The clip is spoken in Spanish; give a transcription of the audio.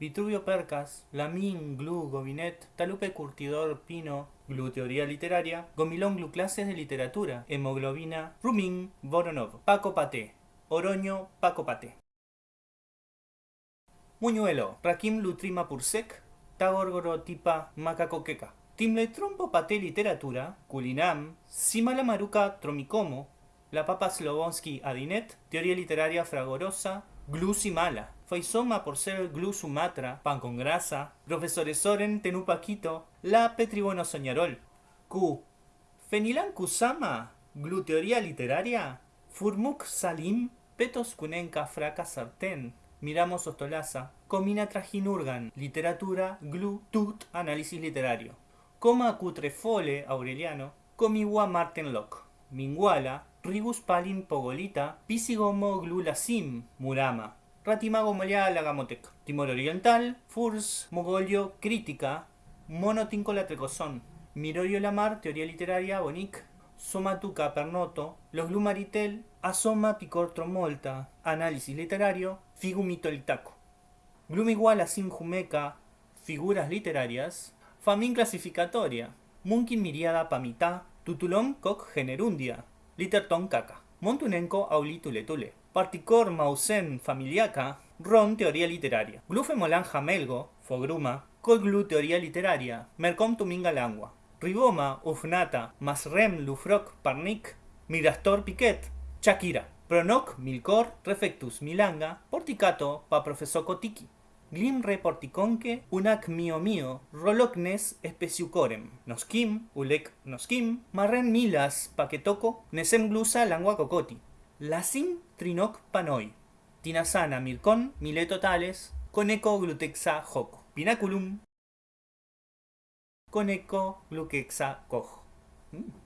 Vitruvio Percas, Lamin, Glu, Gobinet, Talupe Curtidor, Pino, Glu Teoría Literaria, Gomilón Glu Clases de Literatura, Hemoglobina, Rumin, Voronov, Paco Paté, Oroño, Paco Paté. Muñuelo, Rakim Lutrima Pursek, Tagorgoro Tipa Macacoqueca. Timle Trompo Paté Literatura, Culinam, Simala Maruca Tromicomo, La Papa Slobonsky Adinet, Teoría Literaria Fragorosa, Glu Simala. Faisoma por ser Glu Sumatra, Pan con Grasa, Profesores Soren Tenupaquito, La Petribono Soñarol. Q. Fenilan Kusama, Glu Teoría Literaria, Furmuk Salim, Petos Kunenka Fraca Sartén, Miramos Ostolaza, Comina Trajinurgan, Literatura, Glu, Tut, Análisis Literario. Coma Cutrefole Aureliano, Comiwa Martin Locke, Minguala, Ribus Palin Pogolita, Pisigomo Glulasim, Murama, Ratimago Molia Lagamotek, Timor Oriental, Furs, Mogolio, Crítica, Monotinco Trecozón, Mirorio Lamar, Teoría Literaria, Bonic, Somatuca Pernoto, Los Glumaritel, Asoma Picor Tromolta, Análisis Literario, Figumito Litaco. Glumiguala Sin Jumeca, Figuras Literarias, Famin Clasificatoria, Munkin Miriada Pamita, Tutulón Coc Generundia, Literton Caca, Montunenco Aulituletule. Particor Mausen Familiaca, Ron Teoría Literaria, Glufe Molan Jamelgo, Fogruma, Colglu Teoría Literaria, Mercom Tuminga Langua, Riboma, Ufnata, Masrem Lufroc Parnik, Mirastor Piquet, Shakira, Pronoc Milcor, Refectus Milanga, Porticato pa Profesor Kotiki, Glim re porticonque, unac mio mio, rolocnes especiucorem, noskim, ulec noskim, marren milas paquetoco, nesem glusa langua cocoti, Lasim trinoc panoi. Tinasana mircon mileto tales. Coneco glutexa joco. Pinaculum. Coneco gluquexa cojo. Mm.